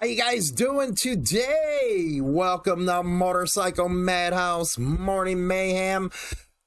How you guys doing today? Welcome to Motorcycle Madhouse Morning Mayhem.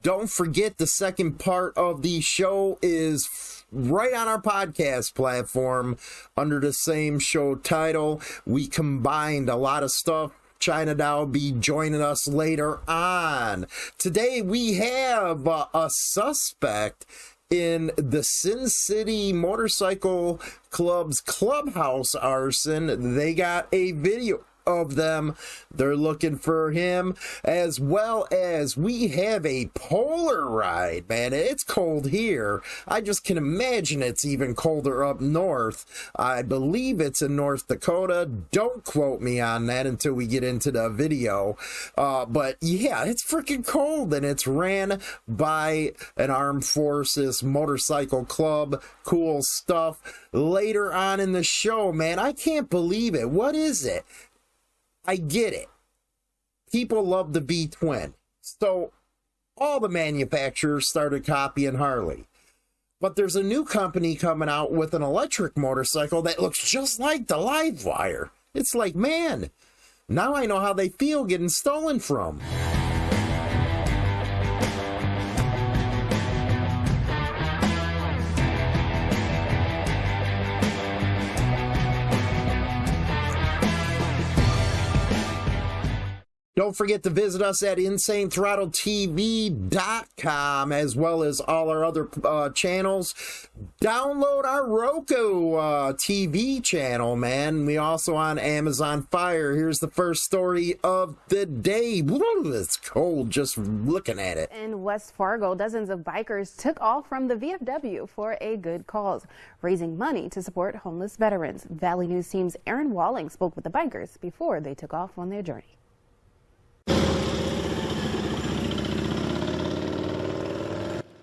Don't forget the second part of the show is right on our podcast platform under the same show title. We combined a lot of stuff China Doll be joining us later on. Today we have uh, a suspect in the Sin City Motorcycle Club's clubhouse arson. They got a video of them. They're looking for him, as well as we have a polar ride, man. It's cold here. I just can imagine it's even colder up north. I believe it's in North Dakota. Don't quote me on that until we get into the video. Uh, but yeah, it's freaking cold and it's ran by an armed forces motorcycle club. Cool stuff. Later on in the show, man, I can't believe it. What is it? I get it. People love the V twin. So all the manufacturers started copying Harley. But there's a new company coming out with an electric motorcycle that looks just like the Livewire. It's like, man, now I know how they feel getting stolen from. Don't forget to visit us at InsaneThrottleTV.com as well as all our other uh, channels. Download our Roku uh, TV channel, man. We also on Amazon Fire. Here's the first story of the day. It's cold just looking at it. In West Fargo, dozens of bikers took off from the VFW for a good cause, raising money to support homeless veterans. Valley News team's Aaron Walling spoke with the bikers before they took off on their journey.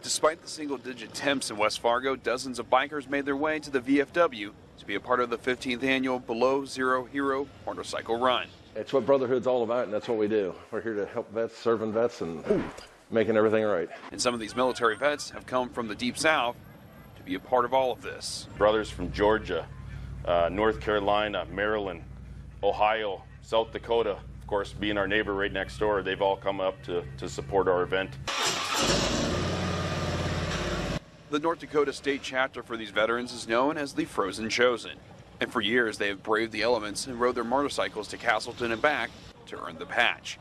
Despite the single-digit temps in West Fargo, dozens of bikers made their way to the VFW to be a part of the 15th annual Below Zero Hero Motorcycle Run. It's what Brotherhood's all about, and that's what we do. We're here to help vets, serving vets, and Ooh. making everything right. And some of these military vets have come from the Deep South to be a part of all of this. Brothers from Georgia, uh, North Carolina, Maryland, Ohio, South Dakota, of course, being our neighbor right next door, they've all come up to, to support our event. The North Dakota state chapter for these veterans is known as the Frozen Chosen. And for years, they have braved the elements and rode their motorcycles to Castleton and back to earn the patch.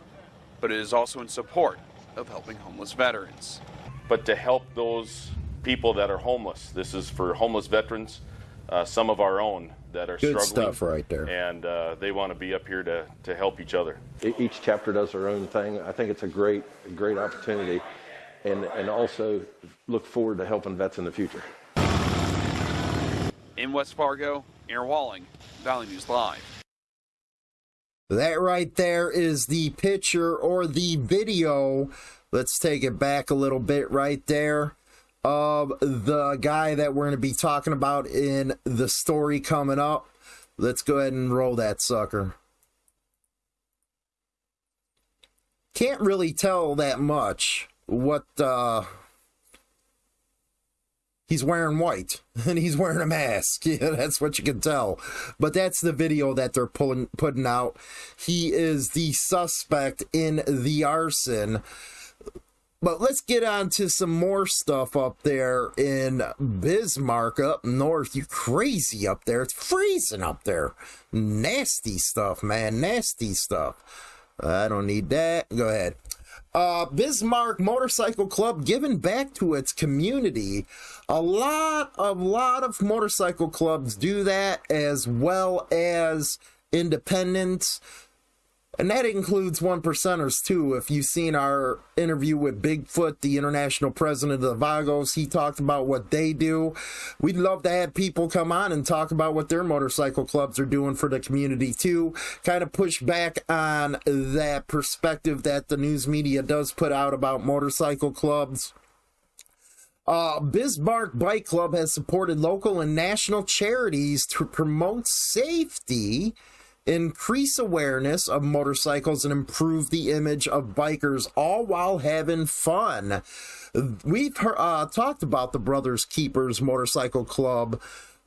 But it is also in support of helping homeless veterans. But to help those people that are homeless, this is for homeless veterans, uh, some of our own that are Good struggling. stuff right there. And uh, they want to be up here to, to help each other. Each chapter does their own thing. I think it's a great, great opportunity and, and also look forward to helping vets in the future. In West Fargo, Aaron Walling, Valley News Live. That right there is the picture or the video. Let's take it back a little bit right there of the guy that we're going to be talking about in the story coming up. Let's go ahead and roll that sucker. Can't really tell that much what uh he's wearing white and he's wearing a mask yeah that's what you can tell but that's the video that they're pulling putting out he is the suspect in the arson but let's get on to some more stuff up there in Bismarck up north. You crazy up there. It's freezing up there. Nasty stuff, man. Nasty stuff. I don't need that. Go ahead uh, Bismarck Motorcycle Club giving back to its community. A lot, a lot of motorcycle clubs do that as well as independents. And that includes one percenters too. If you've seen our interview with Bigfoot, the international president of the Vagos, he talked about what they do. We'd love to have people come on and talk about what their motorcycle clubs are doing for the community too. Kind of push back on that perspective that the news media does put out about motorcycle clubs. Uh, Bismarck Bike Club has supported local and national charities to promote safety increase awareness of motorcycles and improve the image of bikers, all while having fun. We've uh, talked about the Brothers Keepers Motorcycle Club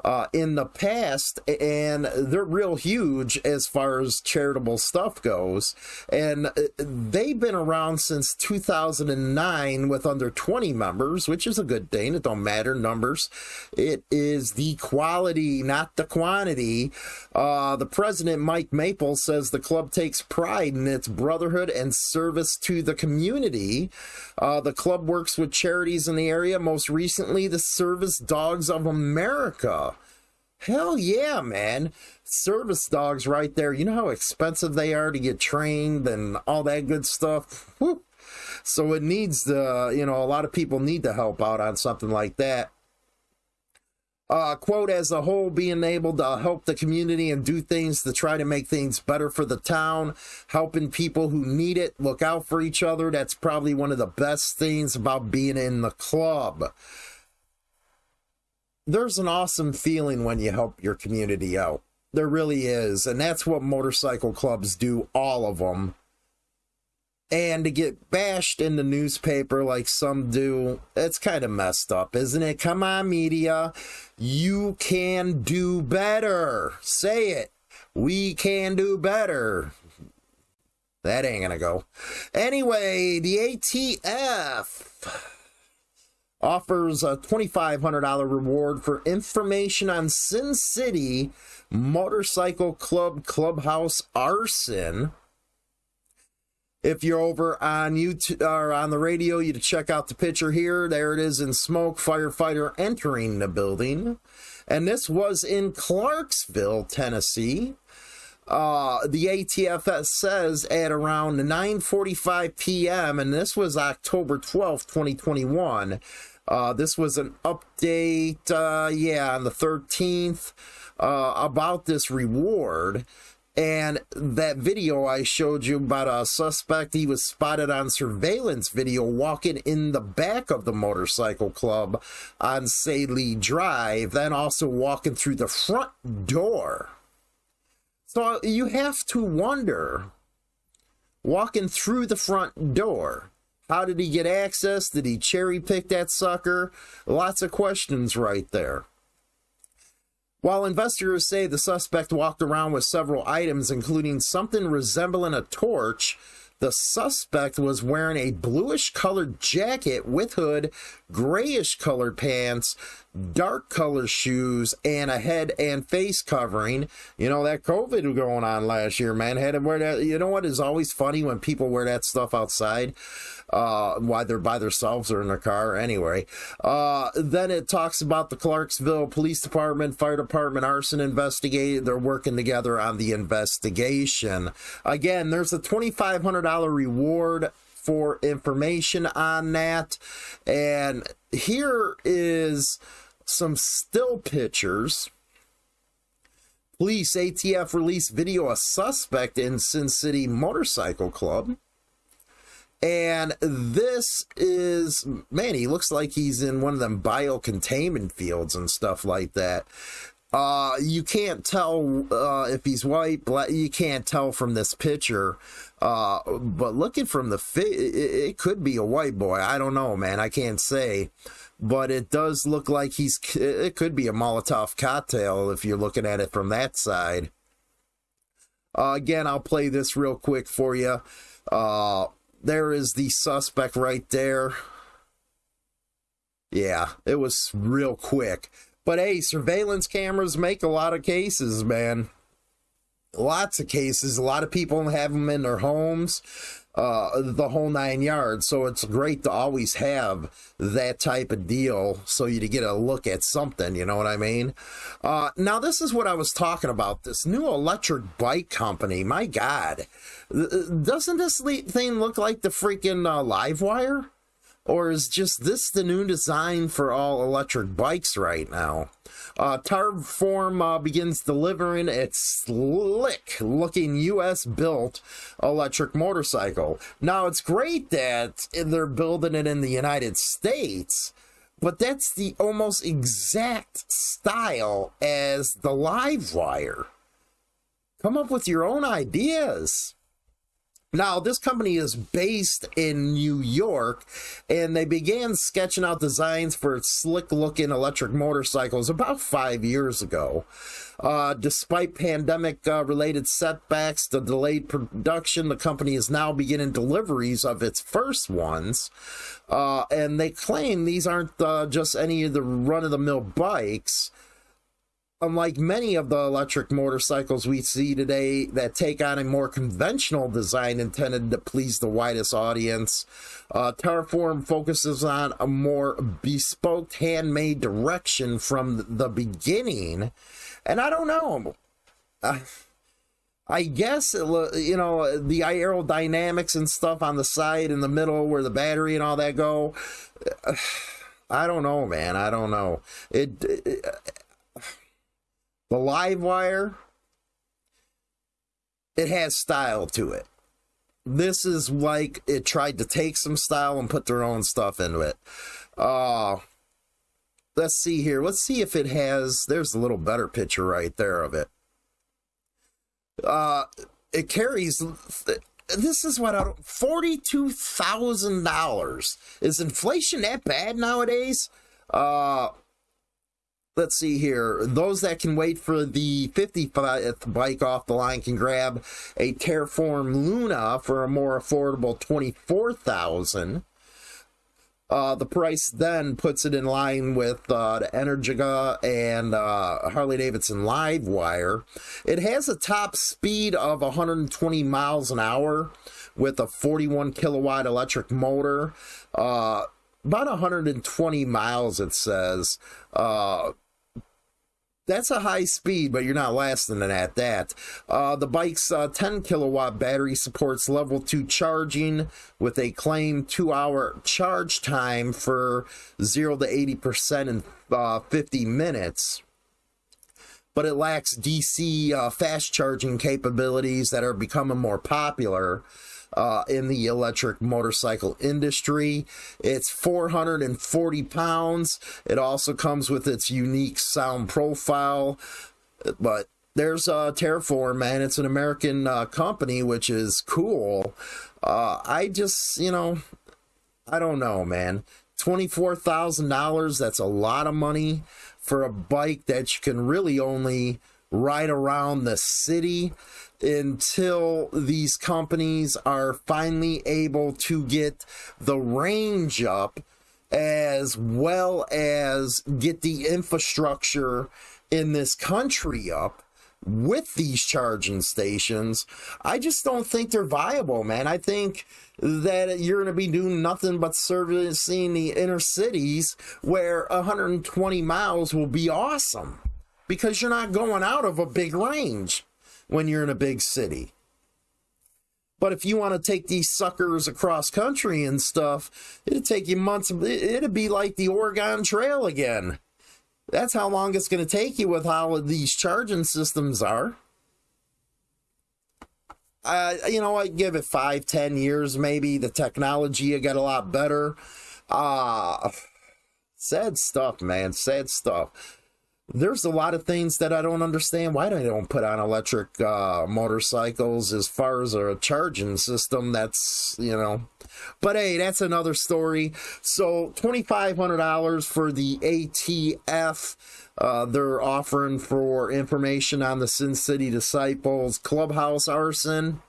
uh, in the past, and they're real huge as far as charitable stuff goes. And uh, they've been around since 2009 with under 20 members, which is a good thing. It don't matter numbers. It is the quality, not the quantity. Uh, the president, Mike Maple, says the club takes pride in its brotherhood and service to the community. Uh, the club works with charities in the area, most recently, the Service Dogs of America. Hell yeah, man. Service dogs right there. You know how expensive they are to get trained and all that good stuff? Whew. So it needs the, you know, a lot of people need to help out on something like that. Uh, quote, as a whole, being able to help the community and do things to try to make things better for the town, helping people who need it, look out for each other. That's probably one of the best things about being in the club there's an awesome feeling when you help your community out. There really is. And that's what motorcycle clubs do, all of them. And to get bashed in the newspaper like some do, it's kind of messed up, isn't it? Come on, media. You can do better. Say it. We can do better. That ain't gonna go. Anyway, the ATF offers a $2,500 reward for information on Sin City Motorcycle Club Clubhouse arson. If you're over on YouTube or on the radio, you to check out the picture here. There it is in smoke, firefighter entering the building. And this was in Clarksville, Tennessee. Uh, the ATFS says at around 9:45 p.m. and this was October 12th, 2021. Uh, this was an update, uh, yeah, on the 13th uh, about this reward. And that video I showed you about a suspect, he was spotted on surveillance video walking in the back of the motorcycle club on Saley Drive, then also walking through the front door. So you have to wonder, walking through the front door, how did he get access? Did he cherry pick that sucker? Lots of questions right there. While investigators say the suspect walked around with several items, including something resembling a torch, the suspect was wearing a bluish colored jacket with hood, grayish colored pants, dark color shoes, and a head and face covering. You know, that COVID going on last year, man. Had to wear that. You know what is always funny when people wear that stuff outside? uh, why they're by themselves or in their car anyway. Uh, then it talks about the Clarksville Police Department, Fire Department, arson investigate. They're working together on the investigation. Again, there's a $2,500 reward for information on that. And here is some still pictures. Police ATF release video a suspect in Sin City Motorcycle Club. And this is, man, he looks like he's in one of them biocontainment fields and stuff like that. Uh, you can't tell uh, if he's white, black. You can't tell from this picture. Uh, but looking from the fit, it, it could be a white boy. I don't know, man. I can't say. But it does look like he's. It could be a Molotov cocktail if you're looking at it from that side. Uh, again, I'll play this real quick for you. Uh, there is the suspect right there. Yeah, it was real quick. But hey, surveillance cameras make a lot of cases, man. Lots of cases. A lot of people have them in their homes uh, the whole nine yards. So it's great to always have that type of deal so you to get a look at something, you know what I mean? Uh, now, this is what I was talking about this new electric bike company. My God, doesn't this thing look like the freaking uh, Livewire? Or is just this the new design for all electric bikes right now? Uh, uh, begins delivering its slick looking US built electric motorcycle. Now, it's great that they're building it in the United States, but that's the almost exact style as the Livewire. Come up with your own ideas. Now, this company is based in New York, and they began sketching out designs for slick looking electric motorcycles about five years ago. Uh, despite pandemic uh, related setbacks, the delayed production, the company is now beginning deliveries of its first ones. Uh, and they claim these aren't uh, just any of the run of the mill bikes unlike many of the electric motorcycles we see today that take on a more conventional design intended to please the widest audience, uh, Tarform focuses on a more bespoke, handmade direction from the beginning. And I don't know. Uh, I guess, uh, you know, the aerodynamics and stuff on the side in the middle where the battery and all that go. Uh, I don't know, man. I don't know. It, it the live wire, it has style to it. This is like it tried to take some style and put their own stuff into it. Uh, let's see here. Let's see if it has. There's a little better picture right there of it. Uh, it carries. This is what I don't. Forty-two thousand dollars. Is inflation that bad nowadays? Uh, let's see here. Those that can wait for the 55th bike off the line can grab a Tarform Luna for a more affordable 24000 uh, the price then puts it in line with uh, the Energica and uh, Harley Davidson Livewire. It has a top speed of 120 miles an hour with a 41 kilowatt electric motor. Uh, about 120 miles, it says. Uh, that's a high speed, but you're not lasting it at that. Uh, the bike's uh, 10 kilowatt battery supports level 2 charging with a claimed 2 hour charge time for 0 to 80% in uh, 50 minutes. But it lacks DC uh, fast charging capabilities that are becoming more popular uh, in the electric motorcycle industry. It's 440 pounds. It also comes with its unique sound profile, but there's uh, Tarform, man. It's an American uh, company, which is cool. Uh, I just, you know, I don't know, man. $24,000, that's a lot of money for a bike that you can really only ride around the city until these companies are finally able to get the range up as well as get the infrastructure in this country up with these charging stations, I just don't think they're viable, man. I think that you're going to be doing nothing but servicing the inner cities where 120 miles will be awesome because you're not going out of a big range when you're in a big city. But if you want to take these suckers across country and stuff, it'd take you months. It'd be like the Oregon Trail again. That's how long it's going to take you with how these charging systems are. Uh, you know, I give it five, ten years maybe. The technology get a lot better. Uh, sad stuff, man. Sad stuff there's a lot of things that I don't understand why they don't put on electric uh, motorcycles as far as a charging system. That's, you know, but hey, that's another story. So $2,500 for the ATF. Uh, they're offering for information on the Sin City Disciples clubhouse arson.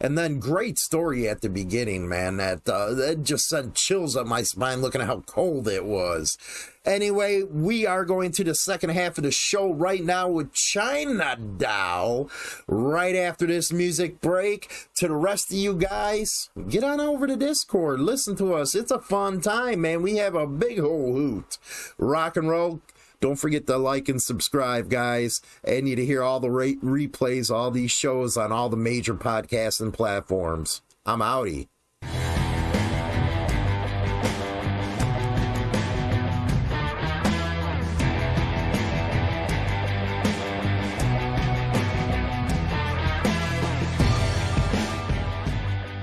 And then great story at the beginning, man. That uh, that just sent chills up my spine looking at how cold it was. Anyway, we are going to the second half of the show right now with China Doll. Right after this music break, to the rest of you guys, get on over to Discord. Listen to us. It's a fun time, man. We have a big whole hoot. Rock and roll don't forget to like and subscribe, guys. And you to hear all the re- replays, all these shows on all the major podcasts and platforms. I'm outie.